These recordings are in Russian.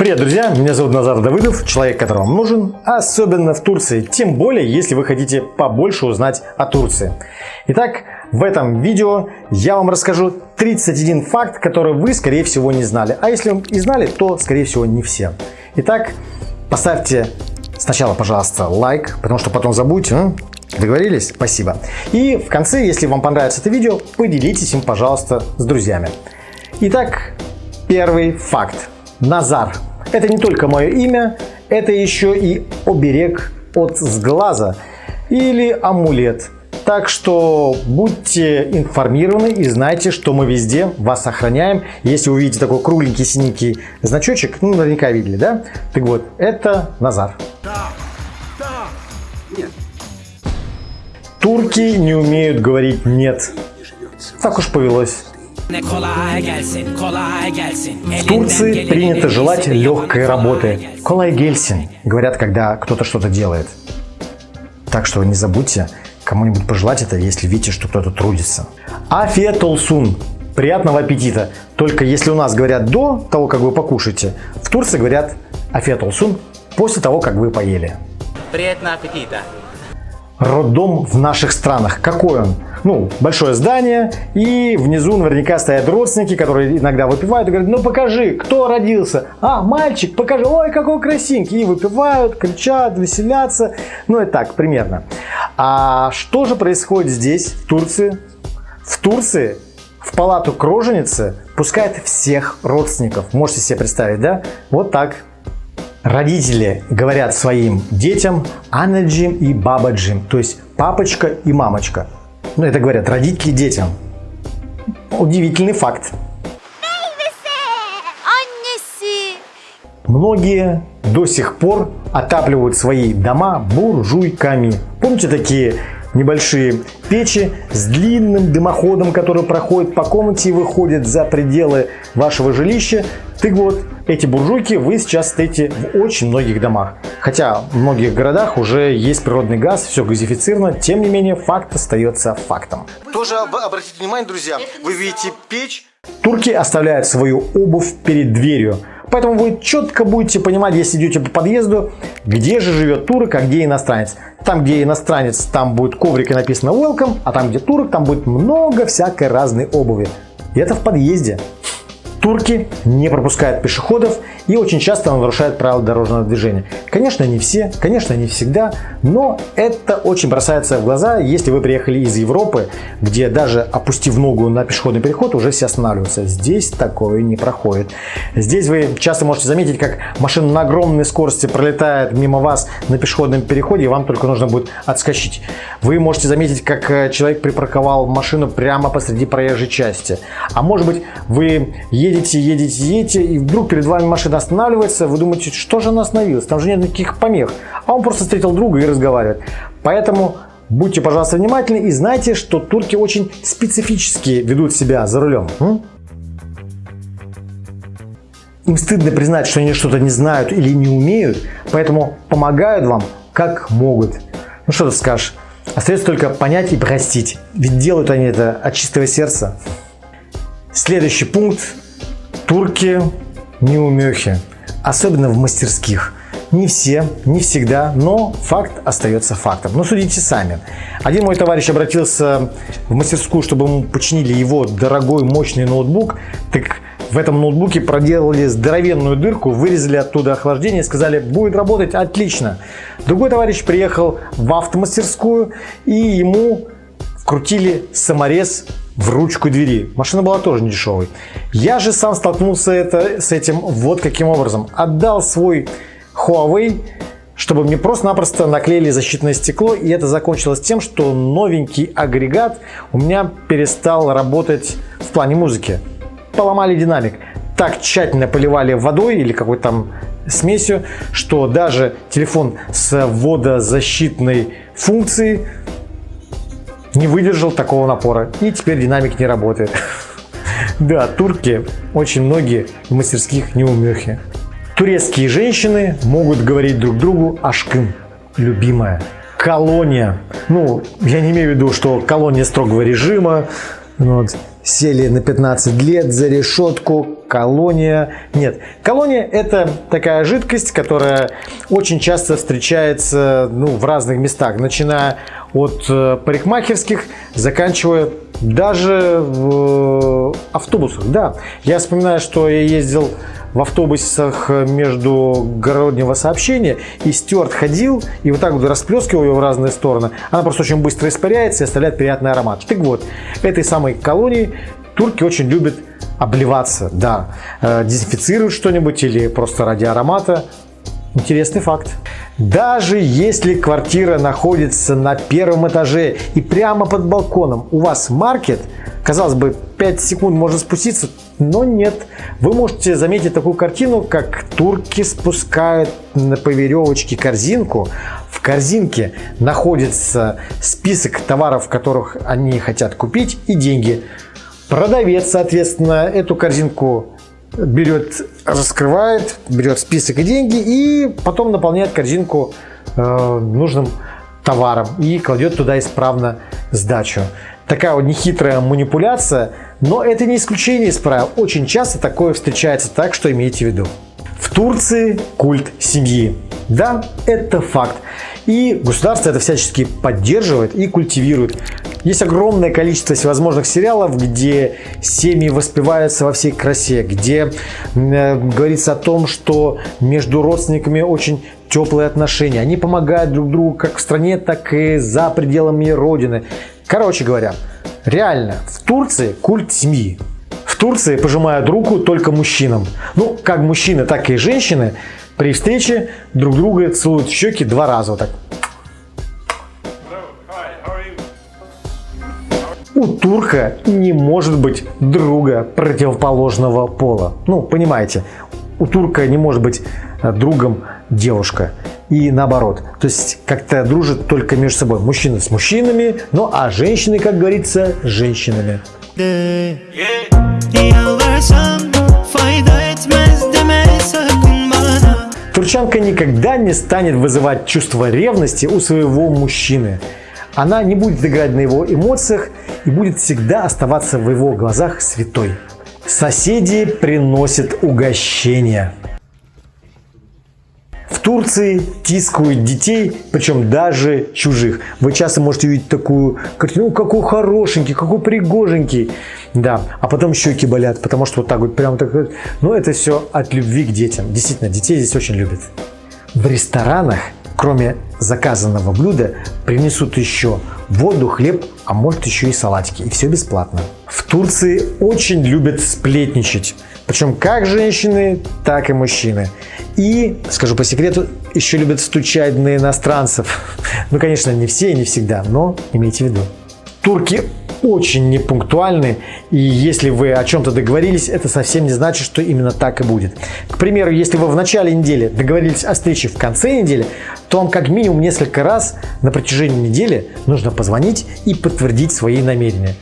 Привет, друзья! Меня зовут Назар Давыдов, человек, который вам нужен, особенно в Турции, тем более, если вы хотите побольше узнать о Турции. Итак, в этом видео я вам расскажу 31 факт, который вы, скорее всего, не знали. А если и знали, то, скорее всего, не все. Итак, поставьте сначала, пожалуйста, лайк, потому что потом забудьте, а? Договорились? Спасибо. И в конце, если вам понравится это видео, поделитесь им, пожалуйста, с друзьями. Итак, первый факт. Назар. Это не только мое имя, это еще и оберег от сглаза или амулет. Так что будьте информированы и знайте, что мы везде вас охраняем. Если увидите такой кругленький синенький значочек, ну наверняка видели, да? Так вот, это Назар. Да, да, нет. Турки не умеют говорить «нет». Так уж повелось. В Турции принято желать легкой работы. Колай гельсин, говорят, когда кто-то что-то делает. Так что не забудьте кому-нибудь пожелать это, если видите, что кто-то трудится. Афия толсун. Приятного аппетита. Только если у нас говорят до того, как вы покушаете, в Турции говорят афия толсун после того, как вы поели. Приятного аппетита. Роддом в наших странах. Какой он? ну, большое здание, и внизу наверняка стоят родственники, которые иногда выпивают и говорят, ну покажи, кто родился. А, мальчик, покажи, ой, какой красивенький. И выпивают, кричат, веселятся. Ну и так, примерно. А что же происходит здесь, в Турции? В Турции в палату к роженице пускают всех родственников. Можете себе представить, да? Вот так. Родители говорят своим детям Анаджим и Бабаджим, то есть папочка и мамочка. Ну, это говорят родители детям. Удивительный факт. Многие до сих пор отапливают свои дома буржуйками. Помните такие небольшие печи с длинным дымоходом, который проходит по комнате и выходит за пределы вашего жилища. Так вот, эти буржуйки вы сейчас стоите в очень многих домах. Хотя в многих городах уже есть природный газ, все газифицировано, тем не менее факт остается фактом. Тоже обратите внимание, друзья, вы видите печь. Турки оставляют свою обувь перед дверью. Поэтому вы четко будете понимать, если идете по подъезду, где же живет турок, а где иностранец. Там, где иностранец, там будет коврик и написано welcome, а там, где турок, там будет много всякой разной обуви. И это в подъезде. Турки не пропускают пешеходов и очень часто нарушают правила дорожного движения. Конечно, не все, конечно, не всегда, но это очень бросается в глаза, если вы приехали из Европы, где даже опустив ногу на пешеходный переход, уже все останавливаются. Здесь такое не проходит. Здесь вы часто можете заметить, как машина на огромной скорости пролетает мимо вас на пешеходном переходе, и вам только нужно будет отскочить. Вы можете заметить, как э, человек припарковал машину прямо посреди проезжей части. А может быть, вы едете едете, едете, едете, и вдруг перед вами машина останавливается, вы думаете, что же она остановилась, там же нет никаких помех. А он просто встретил друга и разговаривает. Поэтому будьте, пожалуйста, внимательны и знайте, что турки очень специфически ведут себя за рулем. Им стыдно признать, что они что-то не знают или не умеют, поэтому помогают вам как могут. Ну что ты скажешь? Остается только понять и простить, ведь делают они это от чистого сердца. Следующий пункт Турки неумехи, особенно в мастерских. Не все, не всегда, но факт остается фактом. Но судите сами. Один мой товарищ обратился в мастерскую, чтобы ему починили его дорогой мощный ноутбук. Так в этом ноутбуке проделали здоровенную дырку, вырезали оттуда охлаждение и сказали, будет работать отлично. Другой товарищ приехал в автомастерскую и ему вкрутили саморез в ручку двери. Машина была тоже не. Я же сам столкнулся это, с этим вот каким образом. Отдал свой Huawei, чтобы мне просто-напросто наклеили защитное стекло. И это закончилось тем, что новенький агрегат у меня перестал работать в плане музыки. Поломали динамик. Так тщательно поливали водой или какой-то там смесью, что даже телефон с водозащитной функцией не выдержал такого напора и теперь динамик не работает. Да, турки очень многие в мастерских неумехи. Турецкие женщины могут говорить друг другу ашкын, любимая. Колония. Ну, я не имею в виду, что колония строгого режима. Вот, сели на 15 лет за решетку. Колония. Нет, колония это такая жидкость, которая очень часто встречается ну, в разных местах, начиная от э, парикмахерских, заканчивая даже в автобусах. Да, я вспоминаю, что я ездил в автобусах междугороднего сообщения, и стюард ходил и вот так вот расплескивал ее в разные стороны. Она просто очень быстро испаряется и оставляет приятный аромат. Так вот, этой самой колонии турки очень любят обливаться, да, э, дезинфицируют что-нибудь или просто ради аромата. Интересный факт. Даже если квартира находится на первом этаже и прямо под балконом у вас маркет, казалось бы, 5 секунд можно спуститься, но нет. Вы можете заметить такую картину, как турки спускают по веревочке корзинку. В корзинке находится список товаров, которых они хотят купить и деньги. Продавец, соответственно, эту корзинку берет, раскрывает, берет список и деньги и потом наполняет корзинку э, нужным товаром и кладет туда исправно сдачу. Такая вот нехитрая манипуляция, но это не исключение из правил. Очень часто такое встречается, так что имейте в виду. В Турции культ семьи. Да, это факт. И государство это всячески поддерживает и культивирует. Есть огромное количество всевозможных сериалов, где семьи воспеваются во всей красе, где э, говорится о том, что между родственниками очень теплые отношения. Они помогают друг другу как в стране, так и за пределами родины. Короче говоря, реально, в Турции культ семьи. В Турции пожимают руку только мужчинам. Ну, как мужчины, так и женщины при встрече друг друга целуют в щеки два раза. Вот так. У турка не может быть друга противоположного пола. Ну, понимаете, у турка не может быть э, другом девушка. И наоборот. То есть как-то дружат только между собой. Мужчины с мужчинами, ну а женщины, как говорится, с женщинами. Турчанка никогда не станет вызывать чувство ревности у своего мужчины. Она не будет играть на его эмоциях и будет всегда оставаться в его глазах святой. Соседи приносят угощения. В Турции тискают детей, причем даже чужих. Вы часто можете увидеть такую картину, ну какой хорошенький, какой пригоженький. Да, а потом щеки болят, потому что вот так вот прям так. Но это все от любви к детям. Действительно, детей здесь очень любят. В ресторанах Кроме заказанного блюда принесут еще воду, хлеб, а может еще и салатики. И все бесплатно. В Турции очень любят сплетничать. Причем как женщины, так и мужчины. И, скажу по секрету, еще любят стучать на иностранцев. Ну, конечно, не все и не всегда, но имейте в виду. Турки очень непунктуальны, и если вы о чем-то договорились, это совсем не значит, что именно так и будет. К примеру, если вы в начале недели договорились о встрече в конце недели, то вам как минимум несколько раз на протяжении недели нужно позвонить и подтвердить свои намерения.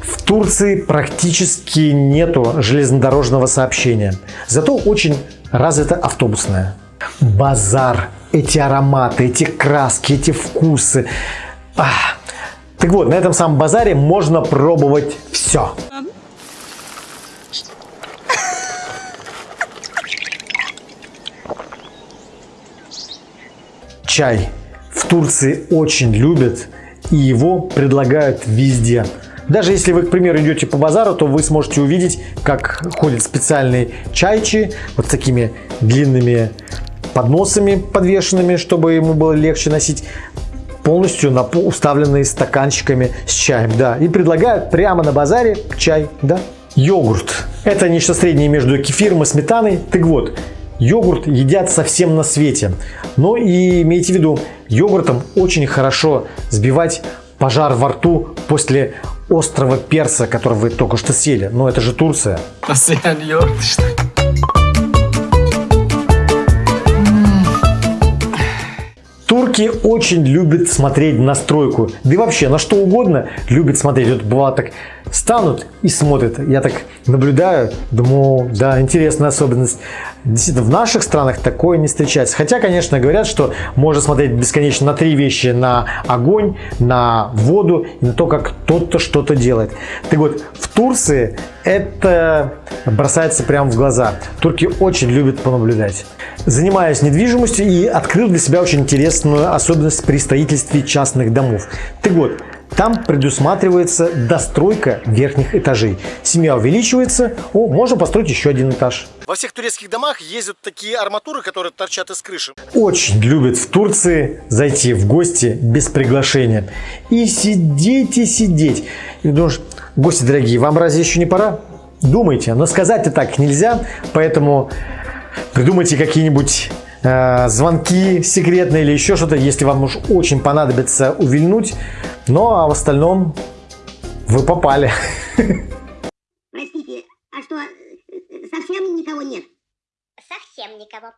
В Турции практически нету железнодорожного сообщения, зато очень развито автобусное. Базар эти ароматы, эти краски, эти вкусы. Ах. Так вот, на этом самом базаре можно пробовать все. Чай в Турции очень любят и его предлагают везде. Даже если вы, к примеру, идете по базару, то вы сможете увидеть, как ходят специальные чайчи вот с такими длинными подносами подвешенными, чтобы ему было легче носить полностью уставленные стаканчиками с чаем, да, и предлагают прямо на базаре чай, да. Йогурт. Это нечто среднее между кефиром и сметаной. Так вот, йогурт едят совсем на свете. Но и имейте в виду, йогуртом очень хорошо сбивать пожар во рту после острого перца, который вы только что съели. Но это же Турция. Постоянно йогурт, что ли? Турки очень любят смотреть на стройку, да и вообще на что угодно любят смотреть. Вот бывало так, станут и смотрят. Я так наблюдаю, думаю, да, интересная особенность. Действительно, в наших странах такое не встречается. Хотя, конечно, говорят, что можно смотреть бесконечно на три вещи. На огонь, на воду и на то, как кто-то что-то делает. Так вот, в Турции это бросается прямо в глаза. Турки очень любят понаблюдать. Занимаюсь недвижимостью и открыл для себя очень интересную особенность при строительстве частных домов. Так вот, там предусматривается достройка верхних этажей. Семья увеличивается, о, можно построить еще один этаж. Во всех турецких домах ездят такие арматуры, которые торчат из крыши. Очень любят в Турции зайти в гости без приглашения. И сидеть и сидеть. И думаешь, гости дорогие, вам разве еще не пора? Думайте, но сказать-то так нельзя, поэтому придумайте какие-нибудь э, звонки секретные или еще что-то, если вам уж очень понадобится увильнуть. Ну а в остальном вы попали. Простите, а что, совсем никого нет? Совсем никого.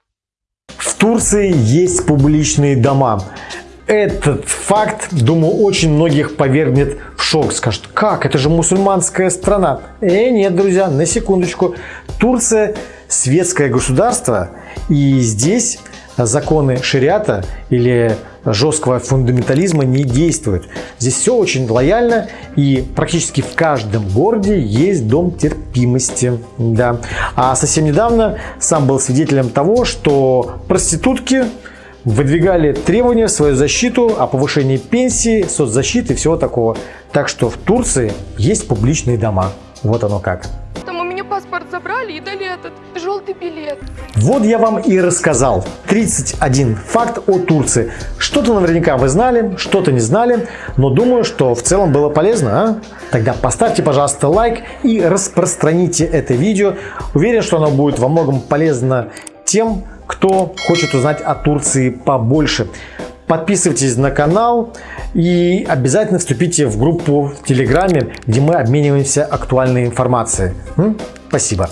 В Турции есть публичные дома. Этот факт, думаю, очень многих повергнет в шок. Скажут, как, это же мусульманская страна. Э, нет, друзья, на секундочку. Турция светское государство, и здесь законы шариата или жесткого фундаментализма не действуют. Здесь все очень лояльно и практически в каждом городе есть дом терпимости. Да. А совсем недавно сам был свидетелем того, что проститутки выдвигали требования в свою защиту о повышении пенсии, соцзащиты и всего такого. Так что в Турции есть публичные дома. Вот оно как. Паспорт забрали и дали этот желтый билет. Вот я вам и рассказал 31 факт о Турции. Что-то наверняка вы знали, что-то не знали, но думаю, что в целом было полезно. А? Тогда поставьте, пожалуйста, лайк и распространите это видео. Уверен, что оно будет во многом полезно тем, кто хочет узнать о Турции побольше. Подписывайтесь на канал и обязательно вступите в группу в Телеграме, где мы обмениваемся актуальной информацией. Спасибо.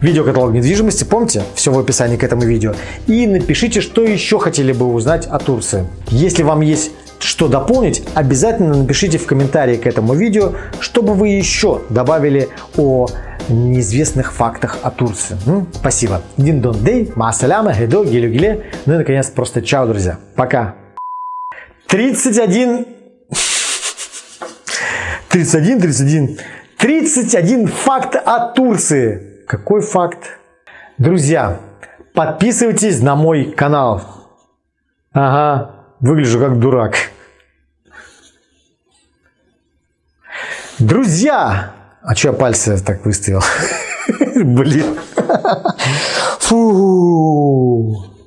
Видеокаталог недвижимости, помните, все в описании к этому видео. И напишите, что еще хотели бы узнать о Турции. Если вам есть что дополнить, обязательно напишите в комментарии к этому видео, чтобы вы еще добавили о неизвестных фактах о Турции. М? Спасибо. Дин дон дей, маасаляма, гедо, гелю геле. Ну и наконец просто чао, друзья. Пока. 31... 31, 31. 31 факт о Турции. Какой факт? Друзья, подписывайтесь на мой канал. Ага, выгляжу как дурак. Друзья! А что я пальцы так выставил? Блин. Фу.